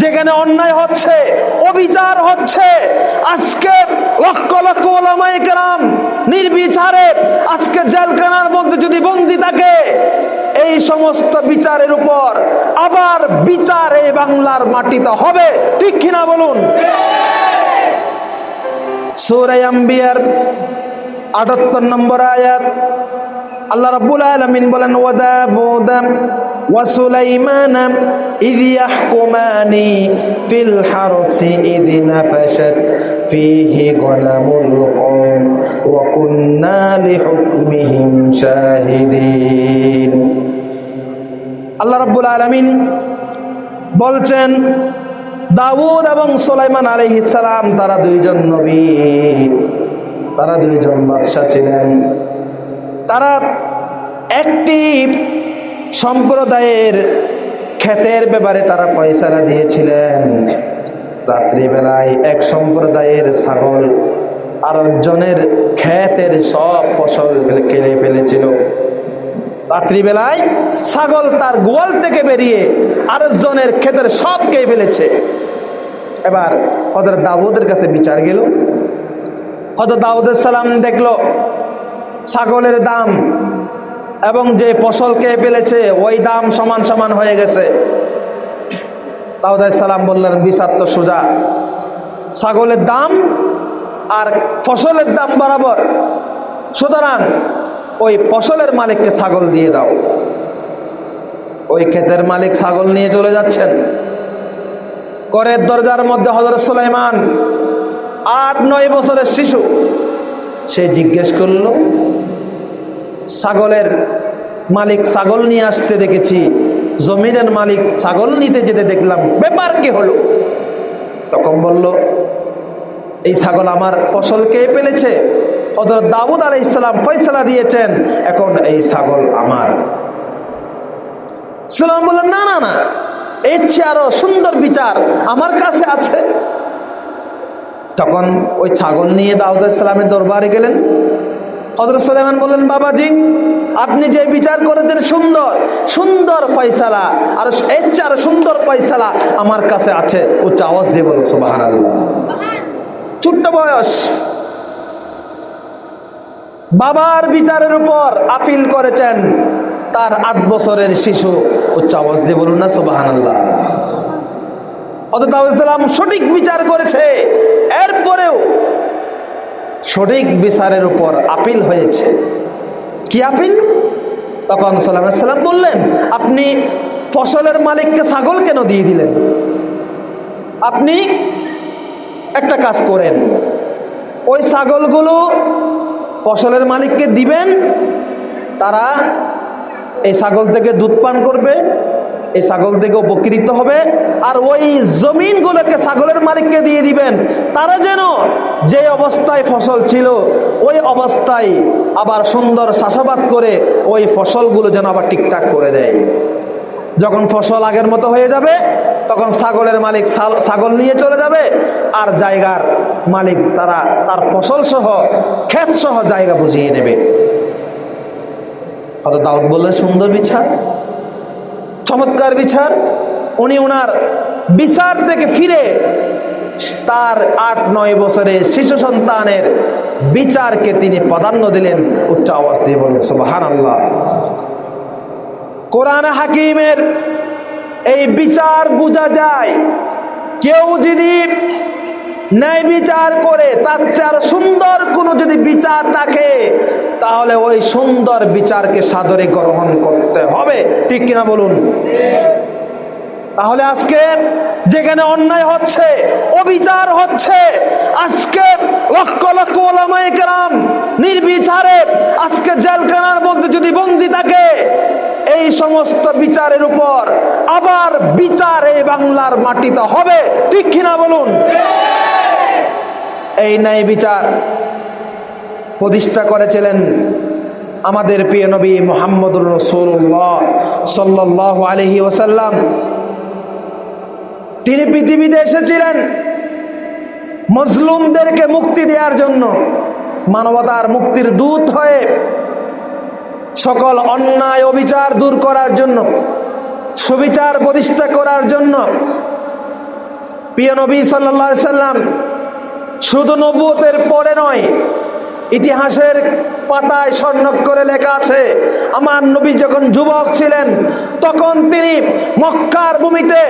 যেখানে অন্যায় হচ্ছে, অবিচার হচ্ছে, আজকে লক্ষ লক্ষ ওলামায়ে কেরাম নির্বিচারে আজকে জেলখানার মধ্যে যদি বন্দি থাকে, এই সমস্ত বিচারের উপর আবার বিচার এই বাংলার মাটিতে হবে। ঠিক কিনা বলুন? 78 নম্বর আয়াত, আল্লাহ রাব্বুল আলামিন বলেন ওয়াদাবুদ ওয়া ইয ইয়াহকুমানি ফিল হারসি ইয নাফাশাত ফীহি গলামুল কওম ওয়া কুন্না লিহুকমিহিম শাহিদিন আল্লাহ রাব্বুল আলামিন বলছেন, দাউদ এবং সুলাইমান সালাম, তারা দুইজন নবী। তারা দুইজন বাদশাহ ছিলেন। তারা একটি সম্প্রদায়ের ক্ষেতের ব্যাপারে তারা পয়সারা দিয়েছিলেন। রাত্রিবেলায় এক সম্প্রদায়ের ছাগল আর আরেকজনের ক্ষেতের সব ফসল কেড়ে ফেলেছিল। রাত্রিবেলায় ছাগল তার গোয়াল থেকে বেরিয়ে আরেকজনের ক্ষেতের সব খেয়ে ফেলেছে। এবার হজরত দাউদের কাছে বিচার গেল। হজরত দাউদের সালাম দেখল, ছাগলের দাম এবং যে ফসল খেয়ে ফেলেছে, ওই দাম সমান সমান হয়ে গেছে। দাউদ সালাম বললেন বিচার তো সোজা। ছাগলের দাম আর ফসলের দাম বরাবর। সুতরাং ওই ফসলের মালিককে ছাগল দিয়ে দাও। ওই ক্ষেতের মালিক ছাগল নিয়ে চলে যাচ্ছেন। করের দরজার মধ্যে হজরত সুলাইমান, আট নয় বছরের শিশু। সে জিজ্ঞেস করল ছাগলের মালিক ছাগল নিয়ে আসতে দেখেছি। জমিনের মালিক ছাগল নিতে যেতে দেখলাম, ব্যাপার কে হলো? তখন বলল, এই ছাগল আমার ফসল কে ফেলেছে। হজরত দাউদ আলাই ইসলাম ফয়সলা দিয়েছেন, এখন এই ছাগল আমার। সালাম বললেন, না না না, এর চেয়ে আরও সুন্দর বিচার আমার কাছে আছে। তখন ওই ছাগল নিয়ে দাউদ ইসলামের দরবারে গেলেন। হজরত সুলাইমান বললেন, বাবাজি, আপনি যে বিচার করেছেন সুন্দর সুন্দর ফয়সালা, আর এর সুন্দর ফয়সালা আমার কাছে আছে। উচ্চ আওয়াজ দিয়ে বলুন সুবাহ ছোট্ট বয়স। বাবার বিচারের উপর আপিল করেছেন তার আট বছরের শিশু। উচ্চ আওয়াজ দিয়ে বলুন না সুবাহান আল্লাহ অতএব সঠিক বিচার করেছে। এরপরেও সঠিক বিচারের উপর আপিল হয়েছে। কি আপিল? তখন সাল্লাম বললেন, আপনি ফসলের মালিককে ছাগল কেন দিয়ে দিলেন? আপনি একটা কাজ করেন, ওই ছাগলগুলো ফসলের মালিককে দিবেন, তারা এই ছাগল থেকে দুধ পান করবে এই ছাগল থেকে উপকৃত হবে আর ওই জমিনগুলোকে ছাগলের মালিককে দিয়ে দিবেন। তারা যেন যে অবস্থায় ফসল ছিল, ওই অবস্থায় আবার সুন্দর চাষাবাদ করে ওই ফসলগুলো যেন আবার ঠিকঠাক করে দেয়। যখন ফসল আগের মতো হয়ে যাবে, তখন ছাগলের মালিক ছাগল নিয়ে চলে যাবে আর জায়গার মালিক তারা তার ফসল সহ ক্ষেত সহ জায়গা বুঝিয়ে নেবে। হয়তো দাউদ বললেন, সুন্দর বিচার। চমৎকার বিচার। উনি ওনার বিচার থেকে ফিরে তার আট নয় বছরে শিশু সন্তানের বিচারকে তিনি প্রাধান্য দিলেন উচ্চ আওয়াজ দিয়ে বললেন সুবাহান আল্লাহ কোরআন হাকিমের এই বিচার বোঝা যায়, কেউ যদি ন্যায় বিচার করে তার চেয়ে আরও সুন্দর কোনো যদি বিচার থাকে, তাহলে ওই সুন্দর বিচারকে সাদরে গ্রহণ করতে হবে। ঠিক কিনা বলুন? তাহলে আজকে যেখানে অন্যায় হচ্ছে, অবিচার হচ্ছে, আজকে লক্ষ লক্ষ ওলামায়ে কেরাম নির্বিচারে আজকে জেলখানার মধ্যে যদি বন্দি থাকে, এই সমস্ত বিচারের উপর আবার বিচার এই বাংলার মাটিতে হবে। ঠিক কিনা বলুন? এই ন্যায় বিচার প্রতিষ্ঠা করেছিলেন আমাদের প্রিয় নবী মোহাম্মদুর রসুল্লাহ সাল্লাহ আলহি ওসাল্লাম তিনি পৃথিবীতে এসেছিলেন মজলুমদেরকে মুক্তি দেওয়ার জন্য, মানবতার মুক্তির দূত হয়ে সকল অন্যায় অবিচার দূর করার জন্য, সুবিচার প্রতিষ্ঠা করার জন্য প্রিয় নবী সাল্লাহ সাল্লাম শুধু নবুয়তের পরে নয়, ইতিহাসের পাতায় স্বর্ণক্ষরে লেখা আছে, আমার নবী যখন যুবক ছিলেন, তখন তিনি মক্কার ভূমিতে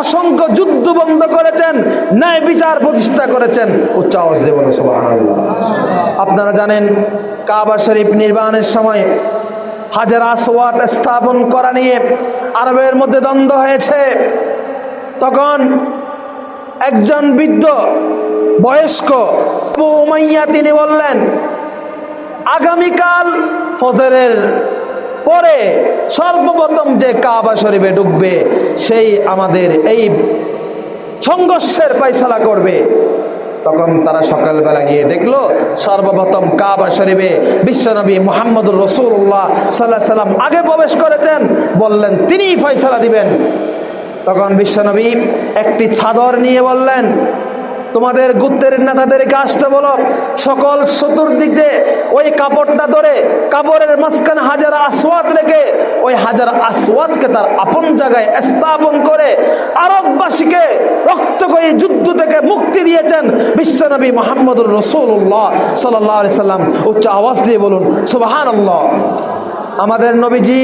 অসংখ্য যুদ্ধ বন্ধ করেছেন, ন্যায় বিচার প্রতিষ্ঠা করেছেন উচ্চ আওয়াজ সুবহানাল্লাহ। আপনারা জানেন, কাবা শরীফ নির্মাণের সময় হাজার আসওয়াত স্থাপন করা নিয়ে আরবের মধ্যে দ্বন্দ্ব হয়েছে তখন একজন বৃদ্ধ বয়স্ক তিনি বললেন, আগামীকাল ফজরের পরে সর্বপ্রথম যে কাবা শরীফে ঢুকবে, সেই আমাদের এই সংঘর্ষের ফয়সালা করবে। তখন তারা সকালবেলা গিয়ে দেখল, সর্বপ্রথম কাবা শরীফে বিশ্বনবী মোহাম্মদুর রসুল্লাহ সাল্লাহ সাল্লাম আগে প্রবেশ করেছেন, বললেন, তিনিই ফয়সালা দিবেন। তখন বিশ্বনবী একটি ছাদর নিয়ে বললেন তোমাদের গুত্তের নেতাদেরকে আসতে বলো। সকল চতুর্দিক দিয়ে ওই কাপড়টা ধরে কাপড়ের মাঝখানে হাজার আসওয়াত রেখে ওই হাজার আসওয়াতকে তার আপন জায়গায় স্থাপন করে আরববাসীকে রক্তকয়ী যুদ্ধ থেকে মুক্তি দিয়েছেন বিশ্বনবী মোহাম্মদুর রসুল্লাহ সাল্লাহ সাল্লাম। উচ্চ আওয়াজ দিয়ে বলুন সুবাহান আমাদের নবীজি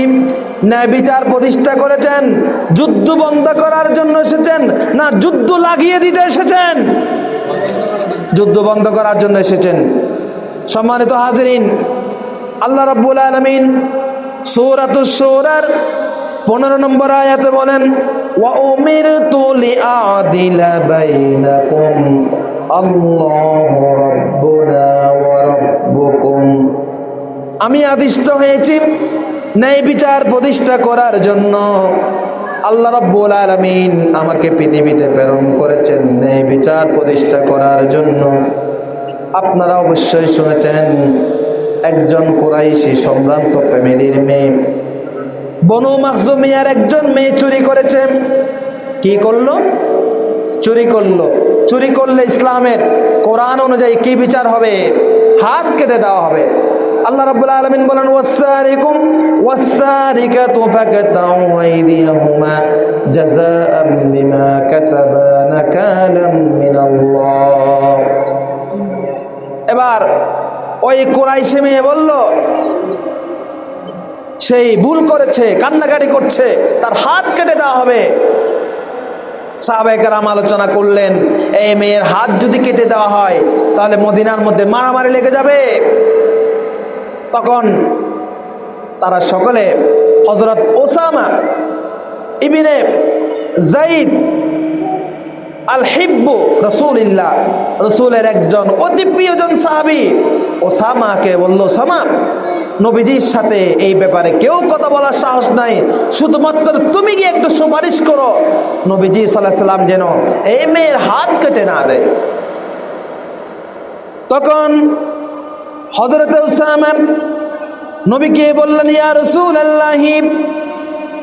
ন্যায় বিচার প্রতিষ্ঠা করেছেন, যুদ্ধ বন্ধ করার জন্য এসেছেন, না যুদ্ধ লাগিয়ে দিতে এসেছেন? যুদ্ধ বন্ধ করার জন্য এসেছেন। সম্মানিত হাজরিন, আল্লাহ রব্বুল আলমিন সৌরাতুস সৌরার পনেরো নম্বর আয়াতে বলেন, ওয়া উমির তুলি আদিলা আমি আদিষ্ট হয়েছি, ন্যায় বিচার প্রতিষ্ঠা করার জন্য। আল্লাহ রব্বুল আলমিন আমাকে পৃথিবীতে প্রেরণ করেছেন ন্যায় বিচার প্রতিষ্ঠা করার জন্য। আপনারা অবশ্যই শুনেছেন, একজন কোরাইশি সম্ভ্রান্ত ফ্যামিলির মেয়ে। বনু মাহজুমিয়ার একজন মেয়ে চুরি করেছে। কি করল? চুরি করল। চুরি করলে ইসলামের কোরআন অনুযায়ী কি বিচার হবে? হাত কেটে দেওয়া হবে। আল্লাহ রাব্বুল আলামিন বলেন ওয়াসারিকুম ওয়াসারিকাতু ফাকাতাউ আইদিয়াহুমা জাযাআম বিমা কাসাবা নাকালাম মিনাল্লাহ. এবার ওই কুরাইশি মেয়ে বলল, সেই ভুল করেছে, কান্নাকাটি করছে, তার হাত কেটে দেওয়া হবে। সাহাবাইকারাম আলোচনা করলেন, এই মেয়ের হাত যদি কেটে দেওয়া হয়, তাহলে মদিনার মধ্যে মারামারি লেগে যাবে। তখন তারা সকলে হজরত ওসামা ইবিনে জাইদ আল হিব্বু রসুলিল্লাহ, রসুলের একজন অতি প্রিয়জন সাহাবি ওসামাকে বলল সামা নবীজির সাথে এই ব্যাপারে কেউ কথা বলার সাহস নাই। শুধুমাত্র তুমি গিয়ে একটু সুপারিশ করো। নবীজি সাল্লাহ সাল্লাম যেন এই মেয়ের হাত কেটে না দেয়। তখন হজরত নবীকে বললেন, ইয়া রসুল আল্লাহি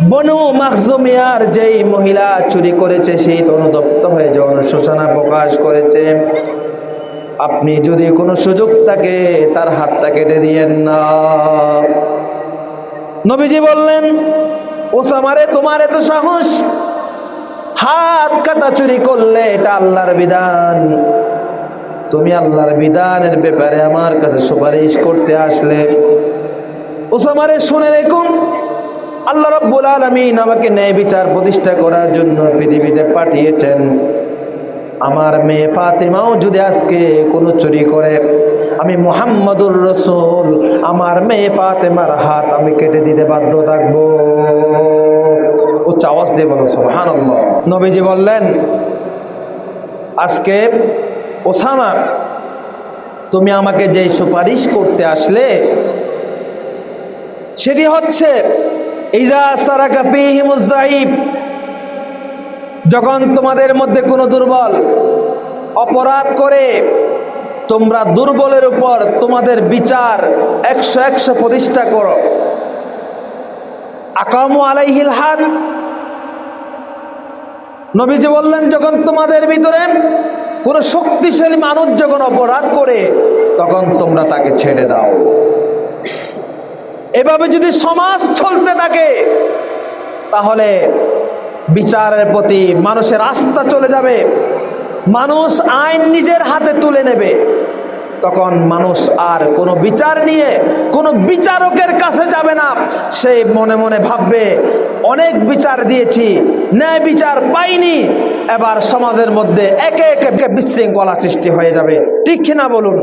বনু মাহজুমিয়ার যেই মহিলা চুরি করেছে, সেই অনুতপ্ত হয়ে যে অনুশোচনা প্রকাশ করেছে। আপনি যদি কোনো সুযোগ থাকে, তার হাতটা কেটে দিয়েন না। নবীজি বললেন ওসামারে তোমার এত সাহস? হাত কাটা চুরি করলে এটা আল্লাহর বিধান। তুমি আল্লাহর বিধানের ব্যাপারে আমার কাছে সুপারিশ করতে আসলে। ওসামারে, শুনে রেখুন আল্লাহ রব্বুল আলমিন আমাকে ন্যায় বিচার প্রতিষ্ঠা করার জন্য পৃথিবীতে পাঠিয়েছেন। আমার মেয়ে ফাতেমাও যদি আজকে কোনো চুরি করে, আমি মোহাম্মদুর রসুল, আমার মেয়ে ফাতেমার হাত আমি কেটে দিতে বাধ্য থাকব। উচ্চ আওয়াজ দিয়ে বলো সোহান নবীজি বললেন, আজকে ওসামা, তুমি আমাকে যেই সুপারিশ করতে আসলে, সেটি হচ্ছে যখন তোমাদের মধ্যে কোনো দুর্বল অপরাধ করে, তোমরা দুর্বলের উপর তোমাদের বিচার একশো একশো প্রতিষ্ঠা করো। আকামু আলাইহিল হাত নবীজি বললেন, যখন তোমাদের ভিতরে কোনো শক্তিশালী মানুষ যখন অপরাধ করে, তখন তোমরা তাকে ছেড়ে দাও। এভাবে যদি সমাজ চলতে থাকে, তাহলে বিচারের প্রতি মানুষের আস্থা চলে যাবে। মানুষ আইন নিজের হাতে তুলে নেবে। তখন মানুষ আর কোনো বিচার নিয়ে কোনো বিচারকের কাছে যাবে না। সে মনে মনে ভাববে, অনেক বিচার দিয়েছি, ন্যায় বিচার পাইনি। এবার সমাজের মধ্যে একে একে বিশৃঙ্খলা সৃষ্টি হয়ে যাবে। ঠিক না বলুন?